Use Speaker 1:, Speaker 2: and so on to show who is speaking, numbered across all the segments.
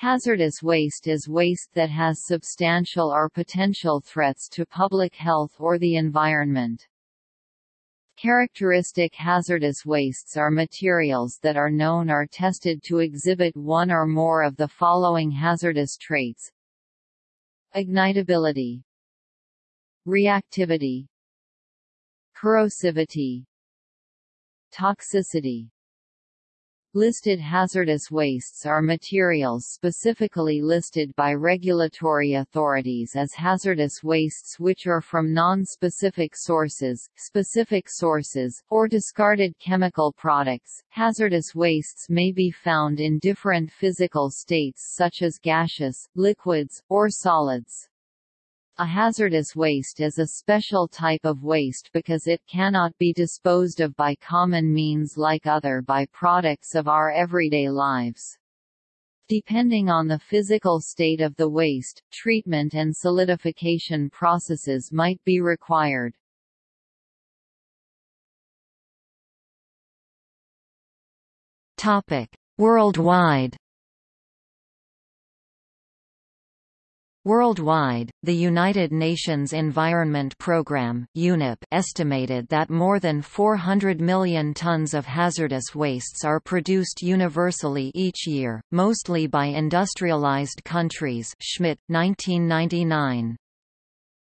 Speaker 1: Hazardous waste is waste that has substantial or potential threats to public health or the environment. Characteristic hazardous wastes are materials that are known or tested to exhibit one or more of the following hazardous traits. Ignitability Reactivity Corrosivity Toxicity Listed hazardous wastes are materials specifically listed by regulatory authorities as hazardous wastes which are from non-specific sources, specific sources, or discarded chemical products. Hazardous wastes may be found in different physical states such as gaseous, liquids, or solids. A hazardous waste is a special type of waste because it cannot be disposed of by common means like other byproducts of our everyday lives. Depending on the physical state of the waste, treatment and solidification processes might be required.
Speaker 2: Worldwide Worldwide, the United Nations Environment Programme UNEP estimated that more than 400 million tons of hazardous wastes are produced universally each year, mostly by industrialized countries Schmidt, 1999.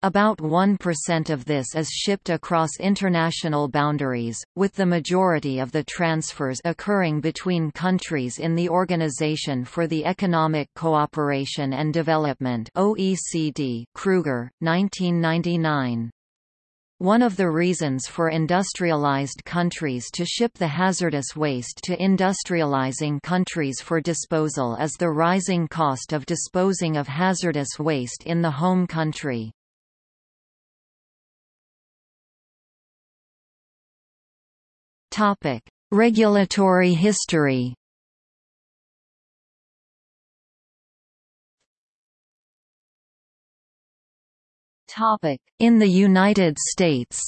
Speaker 2: About 1% of this is shipped across international boundaries, with the majority of the transfers occurring between countries in the Organization for the Economic Cooperation and Development OECD Kruger, 1999. One of the reasons for industrialized countries to ship the hazardous waste to industrializing countries for disposal is the rising cost of disposing of hazardous waste in the home country. Topic: Regulatory history.
Speaker 1: Topic:
Speaker 2: In the United States.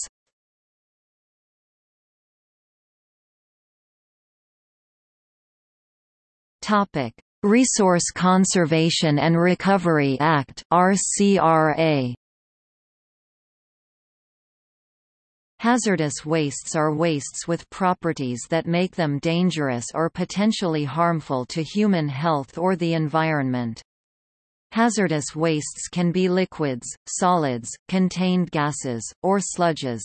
Speaker 2: Topic: Resource Conservation and Recovery Act (RCRA). Hazardous wastes are wastes with properties that make them dangerous or potentially harmful to human health or the environment. Hazardous wastes can be liquids, solids, contained gases, or sludges.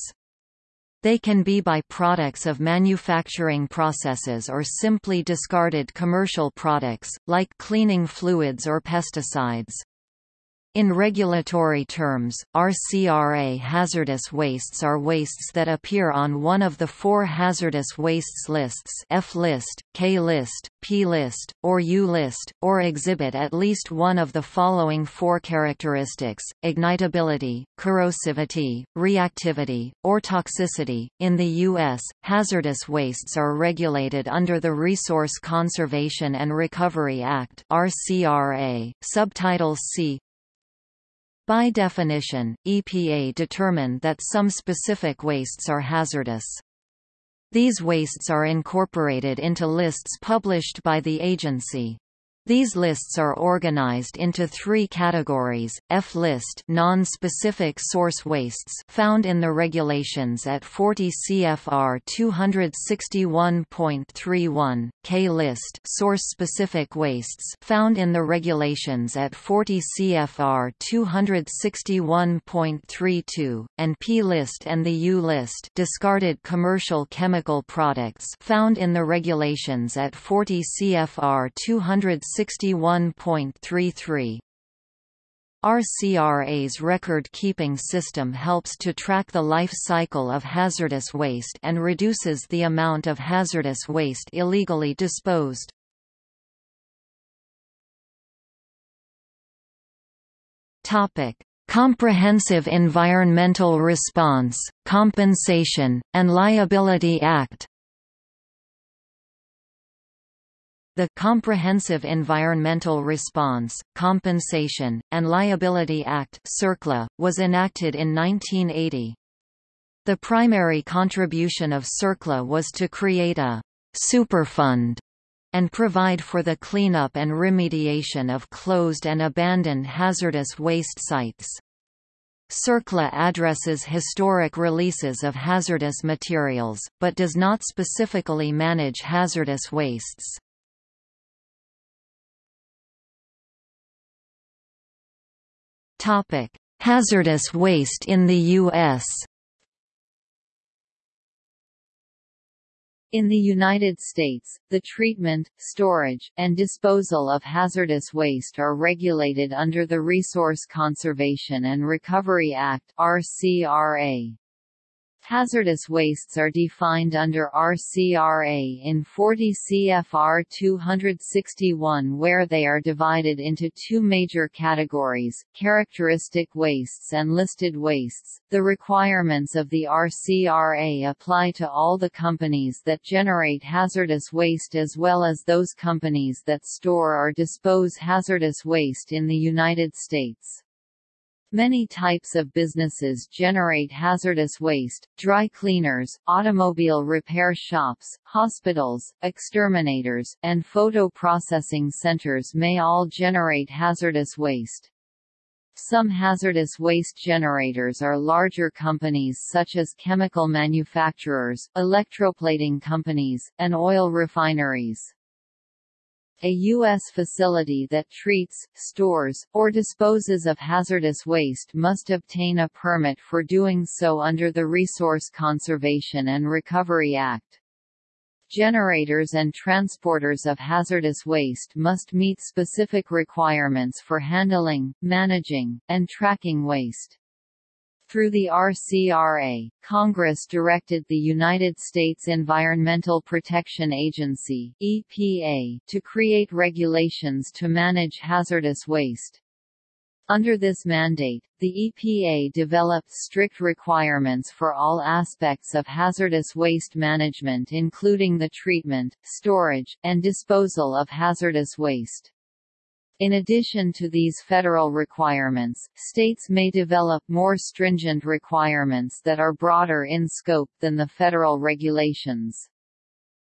Speaker 2: They can be by products of manufacturing processes or simply discarded commercial products, like cleaning fluids or pesticides. In regulatory terms, RCRA hazardous wastes are wastes that appear on one of the four hazardous wastes lists F-list, K-list, P-list, or U-list, or exhibit at least one of the following four characteristics, ignitability, corrosivity, reactivity, or toxicity. In the U.S., hazardous wastes are regulated under the Resource Conservation and Recovery Act RCRA, Subtitle C, by definition, EPA determined that some specific wastes are hazardous. These wastes are incorporated into lists published by the agency. These lists are organized into three categories: F-list non-specific source wastes found in the regulations at 40 CFR 261.31, K-list source-specific wastes found in the regulations at 40 CFR 261.32, and P-list and the U-list discarded commercial chemical products found in the regulations at 40 CFR 200 61.33. RCRA's record-keeping system helps to track the life cycle of hazardous waste and reduces the amount of hazardous waste illegally disposed. Topic: Comprehensive Environmental Response, Compensation, and Liability Act The Comprehensive Environmental Response, Compensation, and Liability Act CERCLA, was enacted in 1980. The primary contribution of CERCLA was to create a «superfund» and provide for the cleanup and remediation of closed and abandoned hazardous waste sites. CERCLA addresses historic releases of hazardous materials, but does not specifically manage hazardous wastes. Hazardous waste in the U.S.
Speaker 1: In the United States, the treatment, storage, and disposal of hazardous waste are regulated under the Resource Conservation and Recovery Act RCRA. Hazardous wastes are defined under RCRA in 40 CFR 261 where they are divided into two major categories, characteristic wastes and listed wastes. The requirements of the RCRA apply to all the companies that generate hazardous waste as well as those companies that store or dispose hazardous waste in the United States. Many types of businesses generate hazardous waste, dry cleaners, automobile repair shops, hospitals, exterminators, and photo processing centers may all generate hazardous waste. Some hazardous waste generators are larger companies such as chemical manufacturers, electroplating companies, and oil refineries. A U.S. facility that treats, stores, or disposes of hazardous waste must obtain a permit for doing so under the Resource Conservation and Recovery Act. Generators and transporters of hazardous waste must meet specific requirements for handling, managing, and tracking waste. Through the RCRA, Congress directed the United States Environmental Protection Agency EPA, to create regulations to manage hazardous waste. Under this mandate, the EPA developed strict requirements for all aspects of hazardous waste management including the treatment, storage, and disposal of hazardous waste. In addition to these federal requirements, states may develop more stringent requirements that are broader in scope than the federal regulations.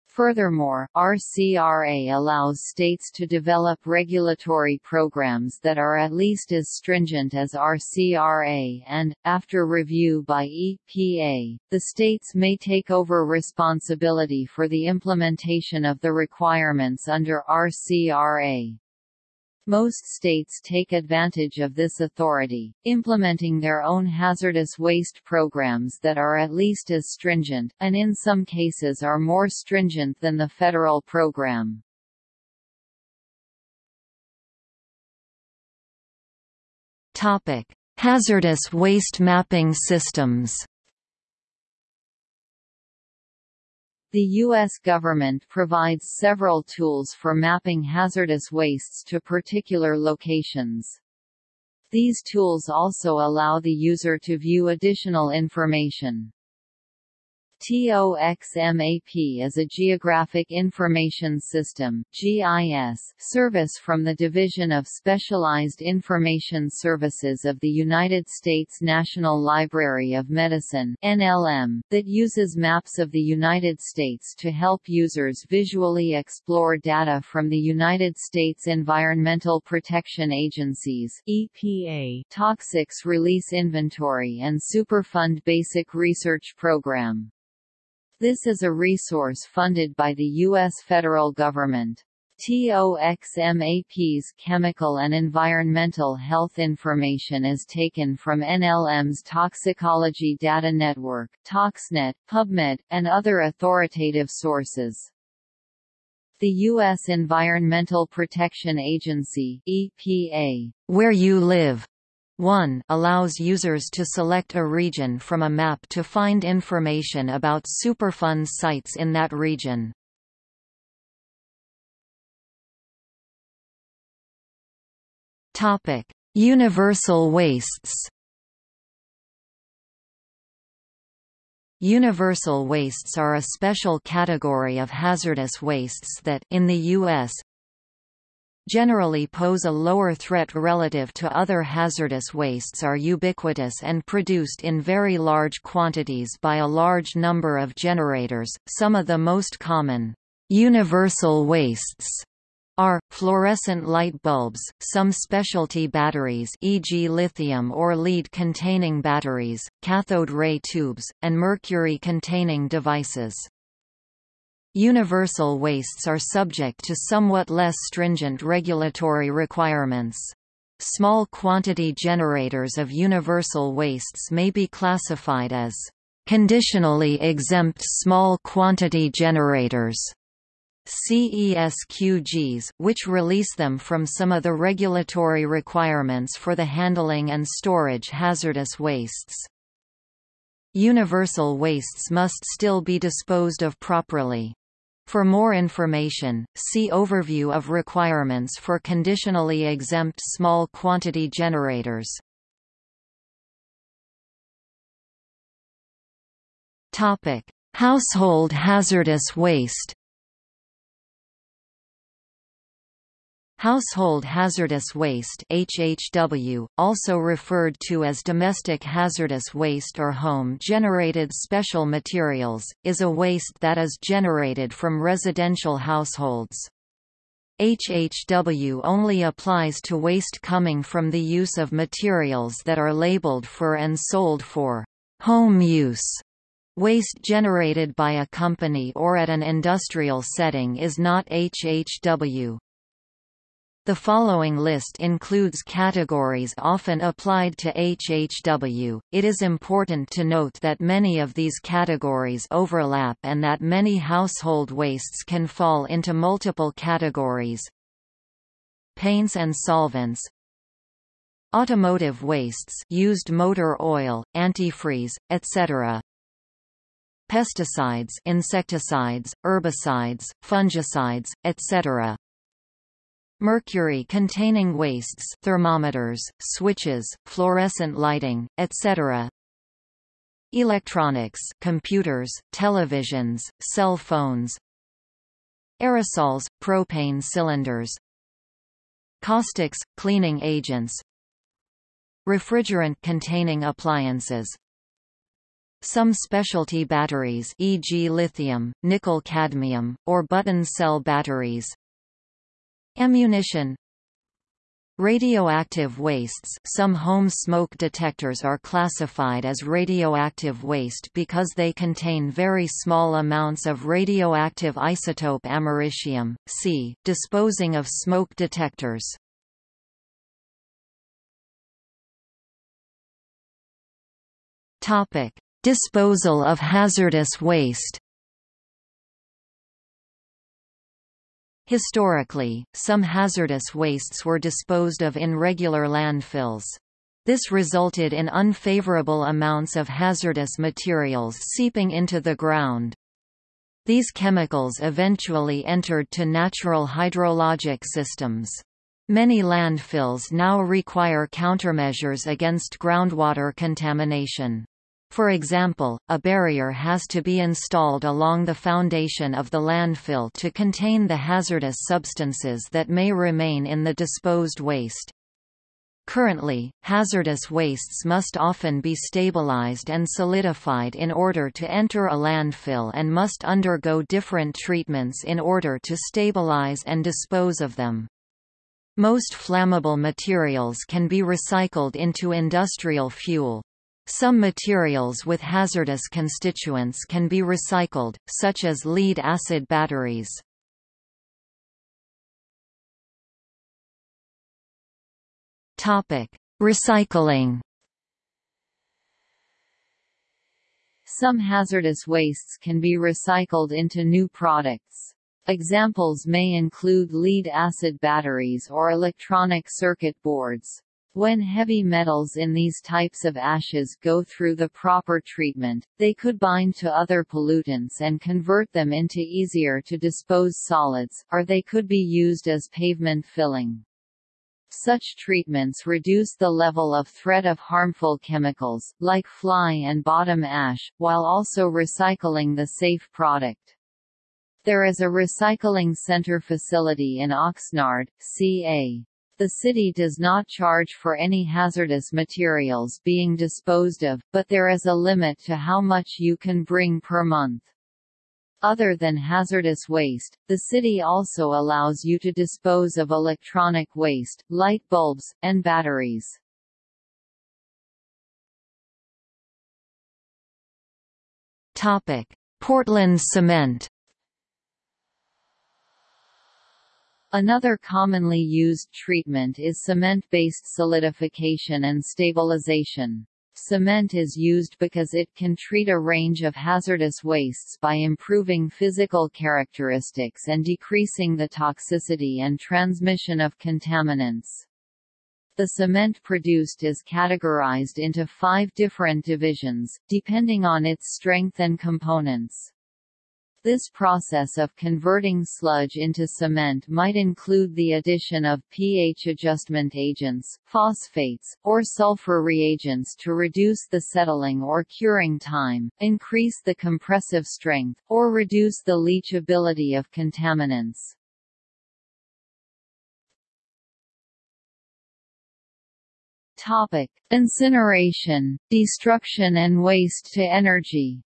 Speaker 1: Furthermore, RCRA allows states to develop regulatory programs that are at least as stringent as RCRA and, after review by EPA, the states may take over responsibility for the implementation of the requirements under RCRA. Most states take advantage of this authority, implementing their own hazardous waste programs that are at least as stringent, and in some cases are more stringent than the federal program.
Speaker 2: Hazardous waste mapping systems
Speaker 1: The U.S. government provides several tools for mapping hazardous wastes to particular locations. These tools also allow the user to view additional information. TOXMAP is a Geographic Information System (GIS) service from the Division of Specialized Information Services of the United States National Library of Medicine (NLM) that uses maps of the United States to help users visually explore data from the United States Environmental Protection Agency's (EPA) Toxics Release Inventory and Superfund Basic Research Program. This is a resource funded by the U.S. federal government. TOXMAP's chemical and environmental health information is taken from NLM's Toxicology Data Network ToxNet, PubMed, and other authoritative sources. The U.S. Environmental Protection Agency EPA,
Speaker 2: where you live 1 allows users to select a region from a map to find information about Superfund sites in that region. Topic: Universal wastes. Universal wastes are a special category of hazardous wastes that in the US generally pose a lower threat relative to other hazardous wastes are ubiquitous and produced in very large quantities by a large number of generators, some of the most common. Universal wastes are, fluorescent light bulbs, some specialty batteries e.g. lithium or lead-containing batteries, cathode ray tubes, and mercury-containing devices. Universal wastes are subject to somewhat less stringent regulatory requirements. Small quantity generators of universal wastes may be classified as conditionally exempt small quantity generators CESQGs, which release them from some of the regulatory requirements for the handling and storage hazardous wastes. Universal wastes must still be disposed of properly. For more information, see Overview of requirements for conditionally exempt small quantity generators. Household hazardous waste Household hazardous waste HHW, also referred to as domestic hazardous waste or home-generated special materials, is a waste that is generated from residential households. HHW only applies to waste coming from the use of materials that are labeled for and sold for home use. Waste generated by a company or at an industrial setting is not HHW. The following list includes categories often applied to HHW. It is important to note that many of these categories overlap and that many household wastes can fall into multiple categories. Paints and solvents, automotive wastes used motor oil, antifreeze, etc. Pesticides, insecticides, herbicides, fungicides, etc. Mercury-containing wastes thermometers, switches, fluorescent lighting, etc. Electronics computers, televisions, cell phones. Aerosols, propane cylinders. Caustics, cleaning agents. Refrigerant-containing appliances. Some specialty batteries e.g. lithium, nickel-cadmium, or button cell batteries Ammunition Radioactive wastes Some home smoke detectors are classified as radioactive waste because they contain very small amounts of radioactive isotope americium. C. Disposing of smoke detectors. Disposal of hazardous waste Historically, some hazardous wastes were disposed of in regular landfills. This resulted in unfavorable amounts of hazardous materials seeping into the ground. These chemicals eventually entered to natural hydrologic systems. Many landfills now require countermeasures against groundwater contamination. For example, a barrier has to be installed along the foundation of the landfill to contain the hazardous substances that may remain in the disposed waste. Currently, hazardous wastes must often be stabilized and solidified in order to enter a landfill and must undergo different treatments in order to stabilize and dispose of them. Most flammable materials can be recycled into industrial fuel, some materials with hazardous constituents can be recycled, such as lead-acid batteries. Recycling
Speaker 1: Some hazardous wastes can be recycled into new products. Examples may include lead-acid batteries or electronic circuit boards. When heavy metals in these types of ashes go through the proper treatment, they could bind to other pollutants and convert them into easier to dispose solids, or they could be used as pavement filling. Such treatments reduce the level of threat of harmful chemicals, like fly and bottom ash, while also recycling the safe product. There is a recycling center facility in Oxnard, CA. The city does not charge for any hazardous materials being disposed of, but there is a limit to how much you can bring per month. Other than hazardous waste, the city also allows you to dispose of electronic waste, light bulbs, and batteries.
Speaker 2: Portland cement.
Speaker 1: Another commonly used treatment is cement-based solidification and stabilization. Cement is used because it can treat a range of hazardous wastes by improving physical characteristics and decreasing the toxicity and transmission of contaminants. The cement produced is categorized into five different divisions, depending on its strength and components. This process of converting sludge into cement might include the addition of pH adjustment agents, phosphates, or sulfur reagents to reduce the settling or curing time, increase the compressive strength, or reduce the leachability of contaminants. Topic: Incineration, destruction and waste to energy.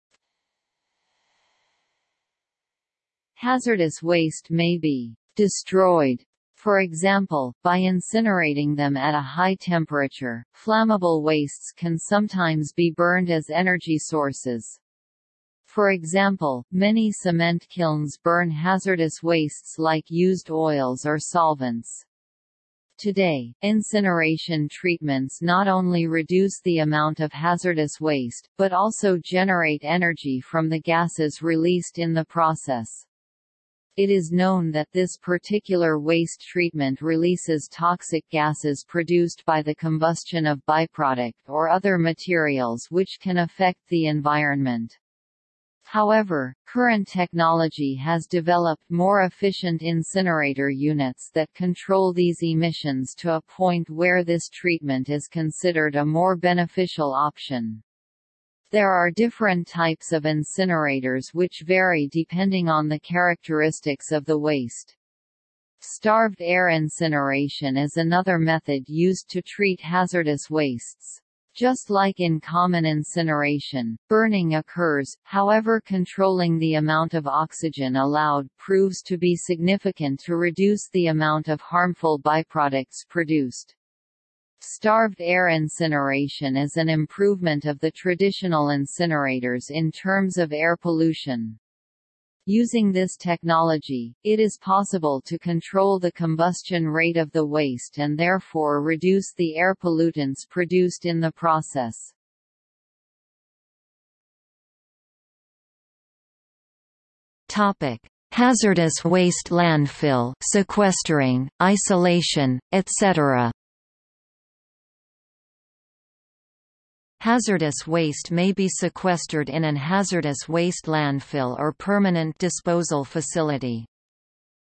Speaker 1: Hazardous waste may be destroyed for example, by incinerating them at a high temperature, flammable wastes can sometimes be burned as energy sources. For example, many cement kilns burn hazardous wastes like used oils or solvents. Today, incineration treatments not only reduce the amount of hazardous waste, but also generate energy from the gases released in the process. It is known that this particular waste treatment releases toxic gases produced by the combustion of byproduct or other materials which can affect the environment. However, current technology has developed more efficient incinerator units that control these emissions to a point where this treatment is considered a more beneficial option. There are different types of incinerators which vary depending on the characteristics of the waste. Starved air incineration is another method used to treat hazardous wastes. Just like in common incineration, burning occurs, however controlling the amount of oxygen allowed proves to be significant to reduce the amount of harmful byproducts produced. Starved air incineration is an improvement of the traditional incinerators in terms of air pollution. Using this technology, it is possible to control the combustion rate of the waste and therefore reduce the air pollutants produced in the process.
Speaker 2: Topic: Hazardous waste landfill, sequestering, isolation, etc. Hazardous waste may be sequestered in an hazardous waste landfill or permanent disposal facility.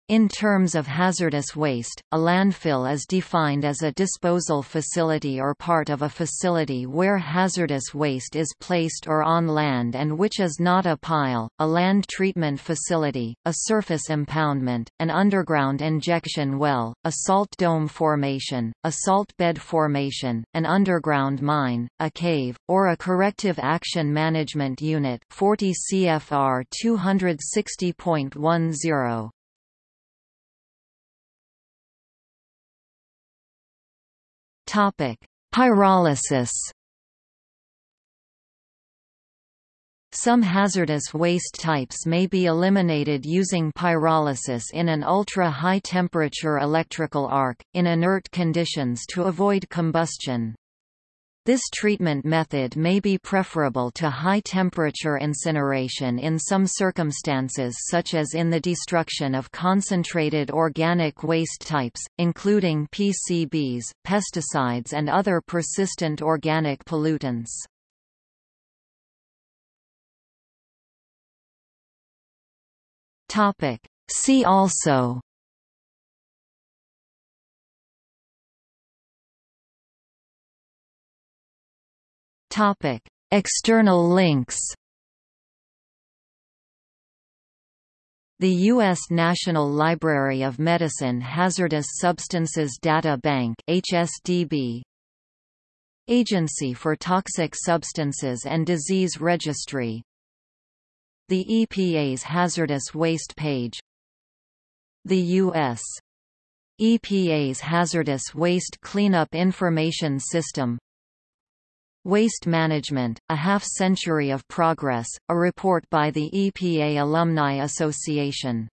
Speaker 2: In terms of hazardous waste, a landfill is defined as a disposal facility or part of a facility where hazardous waste is placed or on land and which is not a pile, a land treatment facility, a surface impoundment, an underground injection well, a salt dome formation, a salt bed formation, an underground mine, a cave, or a corrective action management unit 40 CFR 260.10. Topic: Pyrolysis. Some hazardous waste types may be eliminated using pyrolysis in an ultra-high temperature electrical arc, in inert conditions to avoid combustion. This treatment method may be preferable to high-temperature incineration in some circumstances such as in the destruction of concentrated organic waste types, including PCBs, pesticides and other persistent organic pollutants. See also Topic: External links. The U.S. National Library of Medicine Hazardous Substances Data Bank HSDB Agency for Toxic Substances and Disease Registry The EPA's hazardous waste page The U.S. EPA's Hazardous Waste Cleanup Information System Waste Management, A Half-Century of Progress, a report by the EPA Alumni Association